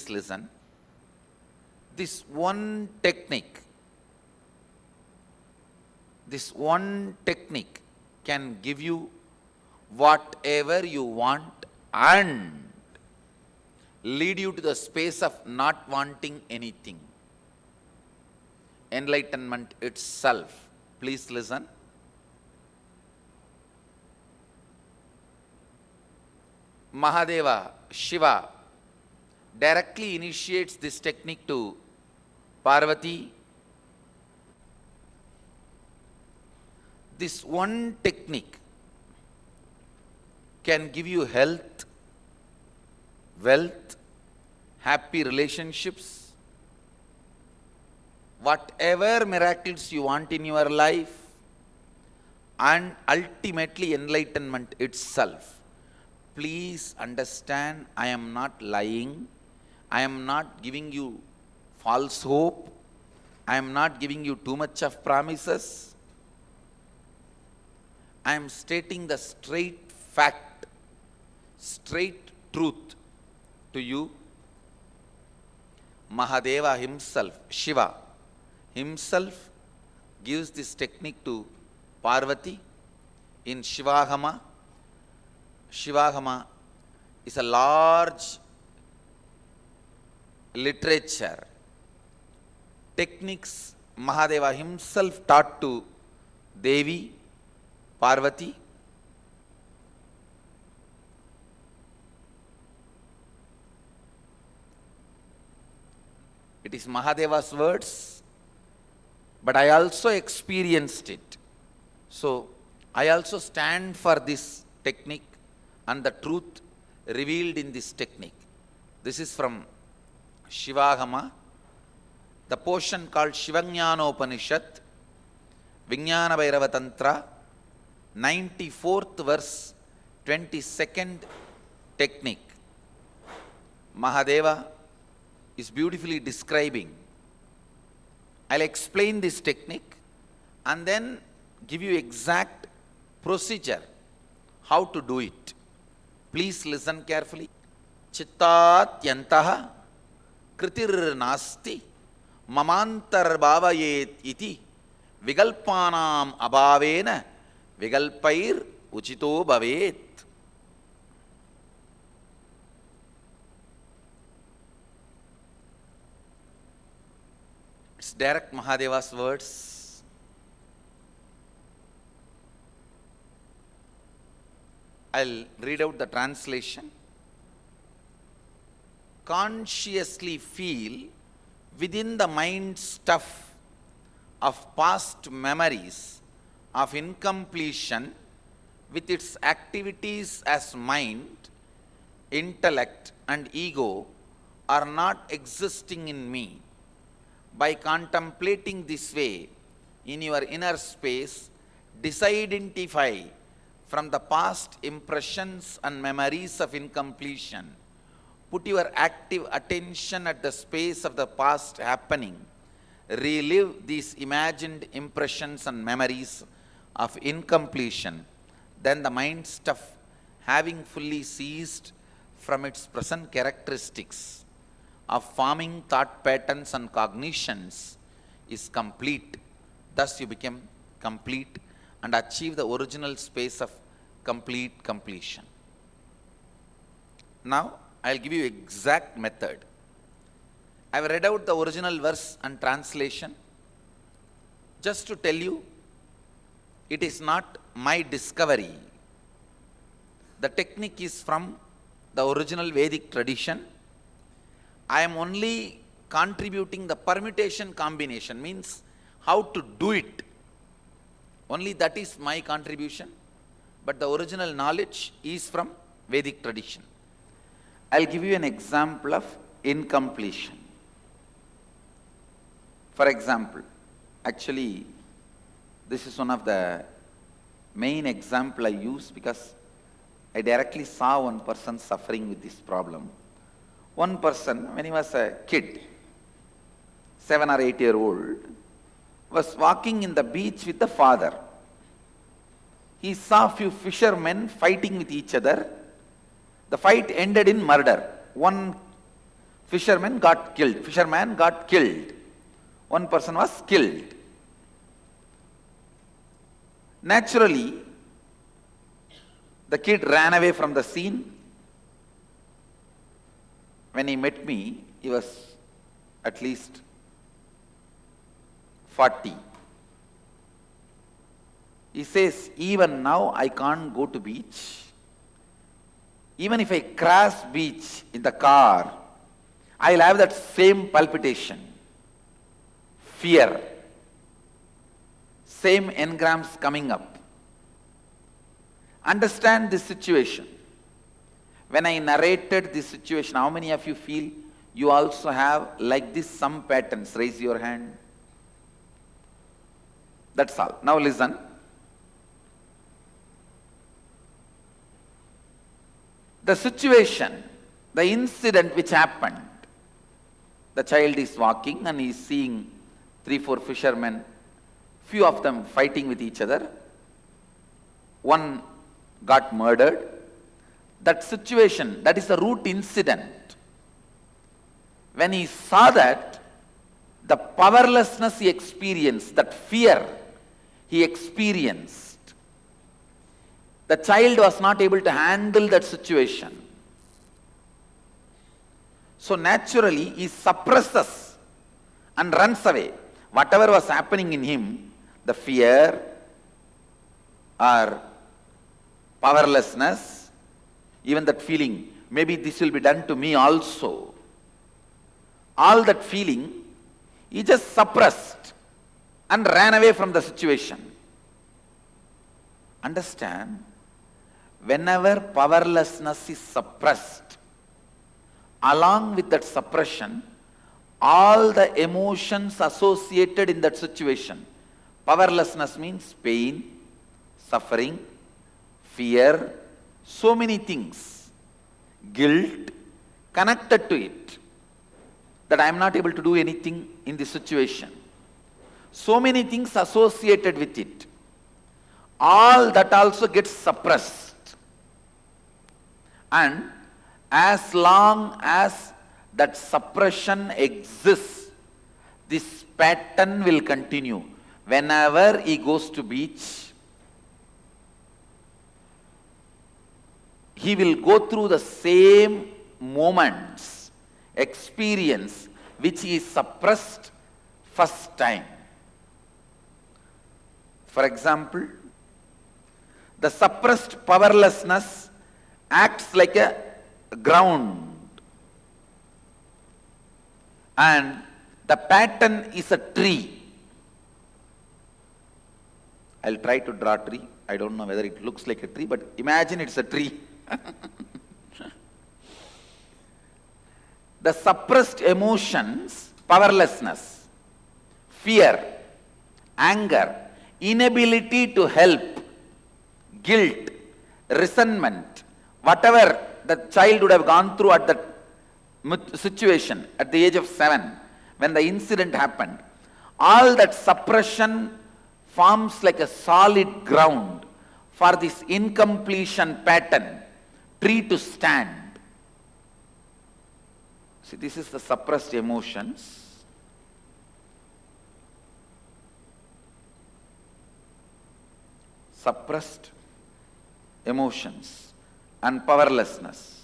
please listen. This one technique, this one technique can give you whatever you want and lead you to the space of not wanting anything. Enlightenment itself. Please listen. Mahadeva, Shiva, directly initiates this technique to Parvati. This one technique can give you health, wealth, happy relationships, whatever miracles you want in your life, and ultimately enlightenment itself please understand I am not lying. I am not giving you false hope. I am not giving you too much of promises. I am stating the straight fact, straight truth to you. Mahadeva himself, Shiva, himself gives this technique to Parvati in Shivagama Shivagama is a large literature, techniques Mahadeva himself taught to Devi, Parvati. It is Mahadeva's words, but I also experienced it. So, I also stand for this technique and the truth revealed in this technique. This is from Shivagama, the portion called Shivajnanopanishad, Vijnana Bhairava Tantra, 94th verse, 22nd technique. Mahadeva is beautifully describing. I'll explain this technique and then give you exact procedure how to do it. Please listen carefully. Chittatyantah kritir nasti mamantarbhavayet iti vigalpanam abhavena vigalpair uchito bhavet. It's direct Mahadeva's words. I'll read out the translation. Consciously feel within the mind stuff of past memories of incompletion with its activities as mind, intellect and ego are not existing in me. By contemplating this way in your inner space, disidentify from the past impressions and memories of incompletion. Put your active attention at the space of the past happening. Relive these imagined impressions and memories of incompletion. Then the mind stuff, having fully ceased from its present characteristics of forming thought patterns and cognitions, is complete. Thus you become complete and achieve the original space of complete completion. Now, I will give you exact method. I have read out the original verse and translation just to tell you it is not my discovery. The technique is from the original Vedic tradition. I am only contributing the permutation combination means how to do it. Only that is my contribution but the original knowledge is from Vedic tradition. I'll give you an example of incompletion. For example, actually, this is one of the main example I use because I directly saw one person suffering with this problem. One person, when he was a kid, seven or eight year old, was walking in the beach with the father he saw few fishermen fighting with each other. The fight ended in murder. One fisherman got killed. Fisherman got killed. One person was killed. Naturally, the kid ran away from the scene. When he met me, he was at least 40. He says, even now I can't go to beach. Even if I crash beach in the car, I'll have that same palpitation, fear, same engrams coming up. Understand this situation. When I narrated this situation, how many of you feel you also have like this some patterns? Raise your hand. That's all. Now listen. The situation, the incident which happened, the child is walking and he is seeing three, four fishermen, few of them fighting with each other. One got murdered. That situation, that is the root incident. When he saw that, the powerlessness he experienced, that fear he experienced, the child was not able to handle that situation. So naturally, he suppresses and runs away. Whatever was happening in him, the fear or powerlessness, even that feeling, maybe this will be done to me also. All that feeling, he just suppressed and ran away from the situation. Understand? Whenever powerlessness is suppressed, along with that suppression, all the emotions associated in that situation. Powerlessness means pain, suffering, fear, so many things, guilt connected to it, that I am not able to do anything in this situation. So many things associated with it. All that also gets suppressed. And as long as that suppression exists, this pattern will continue. Whenever he goes to beach, he will go through the same moments, experience, which he suppressed first time. For example, the suppressed powerlessness acts like a ground and the pattern is a tree. I'll try to draw a tree. I don't know whether it looks like a tree, but imagine it's a tree. the suppressed emotions, powerlessness, fear, anger, inability to help, guilt, resentment, whatever the child would have gone through at that situation at the age of seven, when the incident happened, all that suppression forms like a solid ground for this incompletion pattern, tree to stand. See, this is the suppressed emotions. Suppressed emotions and powerlessness.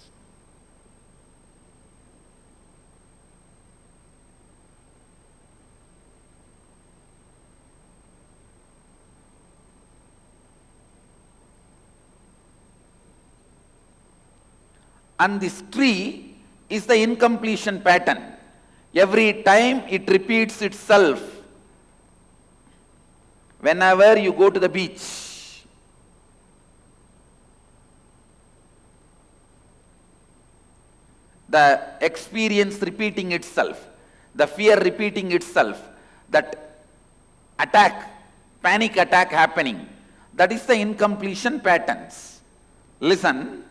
And this tree is the incompletion pattern. Every time it repeats itself. Whenever you go to the beach, the experience repeating itself, the fear repeating itself, that attack, panic attack happening, that is the incompletion patterns. Listen,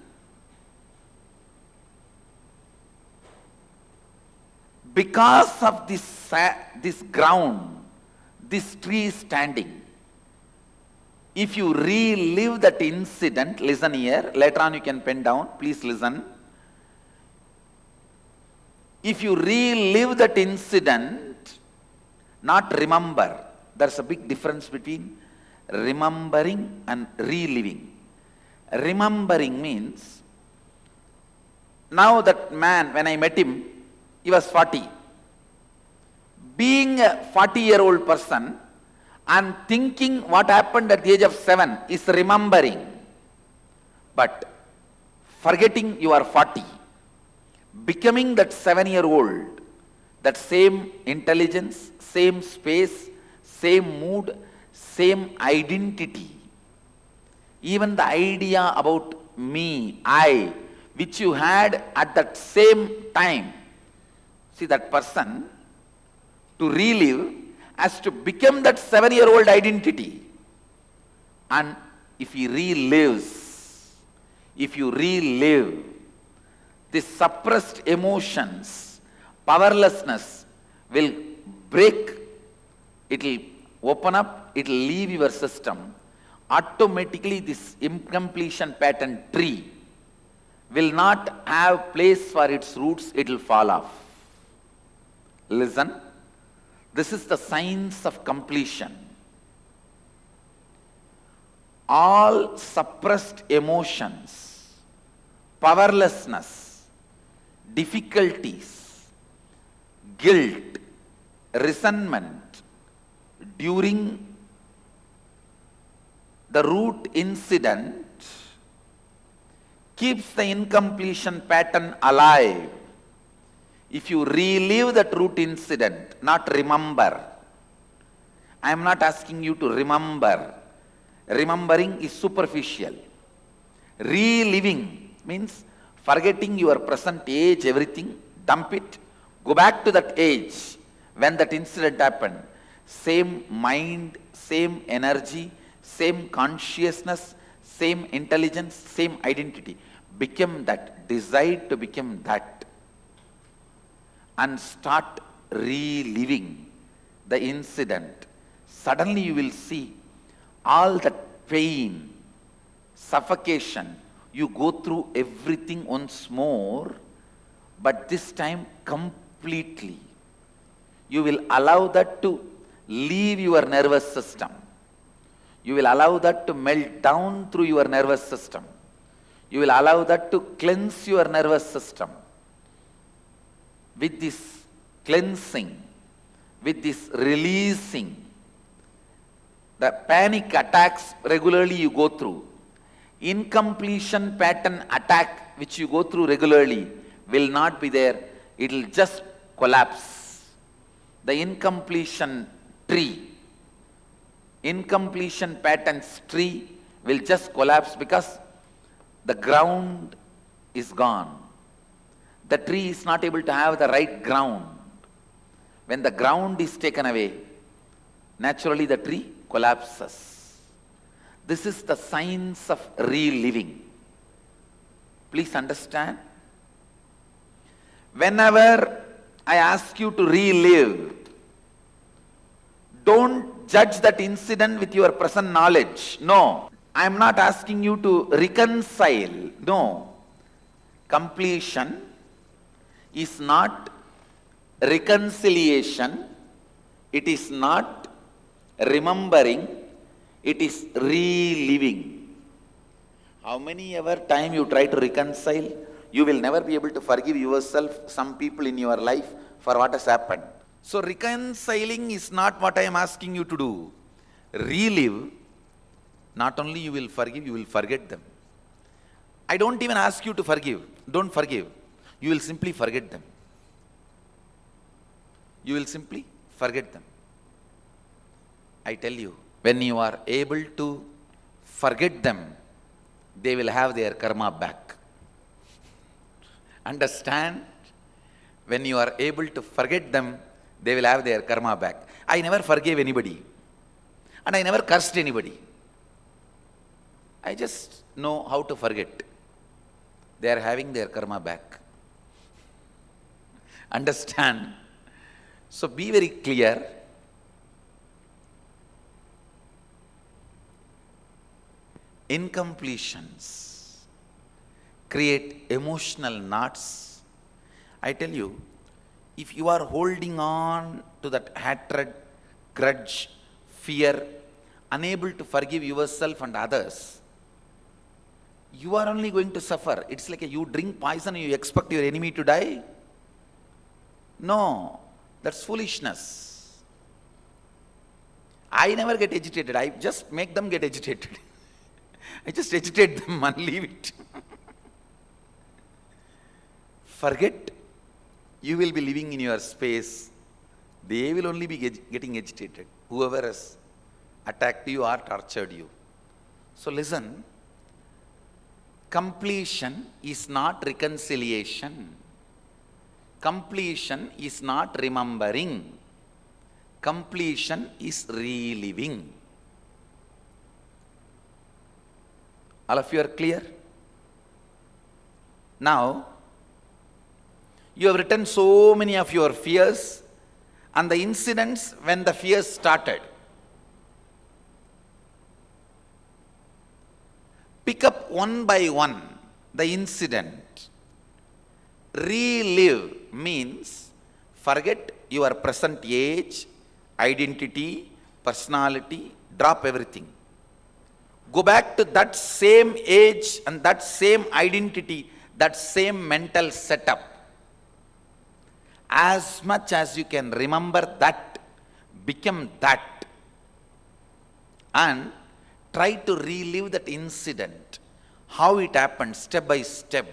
because of this, this ground, this tree standing. If you relive that incident, listen here, later on you can pen down, please listen. If you relive that incident, not remember, there's a big difference between remembering and reliving. Remembering means, now that man, when I met him, he was 40. Being a 40 year old person and thinking what happened at the age of 7 is remembering. But forgetting you are 40, becoming that 7 year old, that same intelligence, same space, same mood, same identity. Even the idea about me, I, which you had at that same time. See, that person to relive as to become that seven year old identity. And if he relives, if you relive the suppressed emotions, powerlessness will break, it will open up, it will leave your system. Automatically this incompletion pattern tree will not have place for its roots, it will fall off. Listen. This is the science of completion. All suppressed emotions, powerlessness, difficulties, guilt, resentment during the root incident keeps the incompletion pattern alive if you relive that root incident, not remember, I am not asking you to remember. Remembering is superficial. Reliving means forgetting your present age, everything, dump it, go back to that age when that incident happened. Same mind, same energy, same consciousness, same intelligence, same identity. Become that, decide to become that and start reliving the incident, suddenly you will see all that pain, suffocation, you go through everything once more, but this time completely. You will allow that to leave your nervous system. You will allow that to melt down through your nervous system. You will allow that to cleanse your nervous system with this cleansing, with this releasing, the panic attacks regularly you go through, incompletion pattern attack which you go through regularly will not be there. It will just collapse. The incompletion tree, incompletion patterns tree will just collapse because the ground is gone the tree is not able to have the right ground. When the ground is taken away, naturally the tree collapses. This is the science of reliving. Please understand. Whenever I ask you to relive, don't judge that incident with your present knowledge. No. I am not asking you to reconcile. No. Completion is not reconciliation, it is not remembering, it is reliving. How many ever time you try to reconcile, you will never be able to forgive yourself, some people in your life for what has happened. So reconciling is not what I am asking you to do. Relive, not only you will forgive, you will forget them. I don't even ask you to forgive. Don't forgive you will simply forget them. You will simply forget them. I tell you, when you are able to forget them, they will have their karma back. Understand? When you are able to forget them, they will have their karma back. I never forgave anybody. And I never cursed anybody. I just know how to forget. They are having their karma back understand. So be very clear. Incompletions create emotional knots. I tell you, if you are holding on to that hatred, grudge, fear, unable to forgive yourself and others, you are only going to suffer. It's like a, you drink poison and you expect your enemy to die. No, that's foolishness. I never get agitated. I just make them get agitated. I just agitate them and leave it. Forget you will be living in your space. They will only be getting agitated. Whoever has attacked you or tortured you. So listen, completion is not reconciliation. Completion is not remembering. Completion is reliving. All of you are clear? Now, you have written so many of your fears and the incidents when the fears started. Pick up one by one the incident. Relive means forget your present age, identity, personality, drop everything. Go back to that same age and that same identity, that same mental setup. As much as you can remember that, become that. And try to relive that incident, how it happened step by step.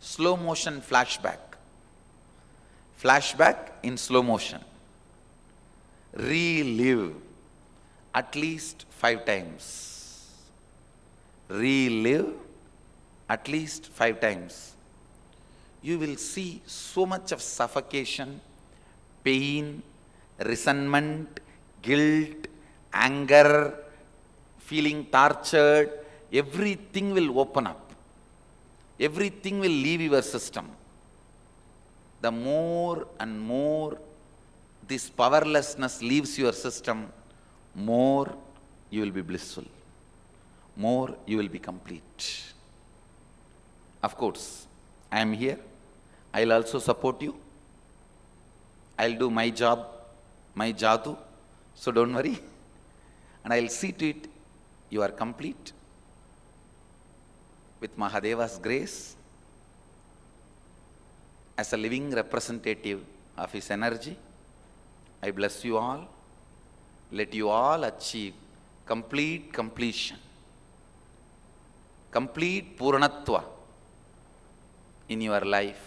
Slow motion flashback. Flashback in slow motion. Relive at least five times. Relive at least five times. You will see so much of suffocation, pain, resentment, guilt, anger, feeling tortured, everything will open up. Everything will leave your system. The more and more this powerlessness leaves your system, more you will be blissful, more you will be complete. Of course, I am here. I'll also support you. I'll do my job, my jadu, so don't worry. And I'll see to it you are complete with Mahadeva's grace as a living representative of his energy. I bless you all let you all achieve complete completion, complete Purnatva in your life.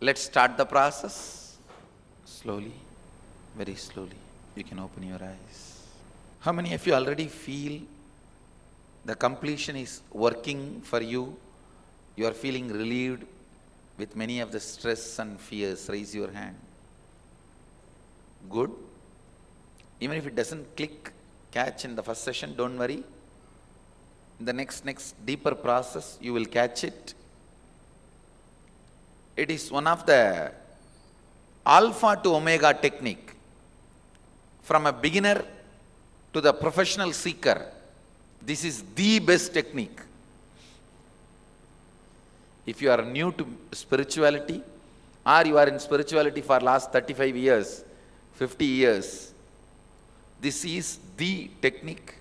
Let's start the process slowly, very slowly. You can open your eyes. How many of you already feel the completion is working for you? You are feeling relieved with many of the stress and fears. Raise your hand. Good. Even if it doesn't click, catch in the first session, don't worry. In the next, next deeper process, you will catch it. It is one of the alpha to omega technique. From a beginner to the professional seeker, this is the best technique. If you are new to spirituality, or you are in spirituality for last 35 years, 50 years, this is the technique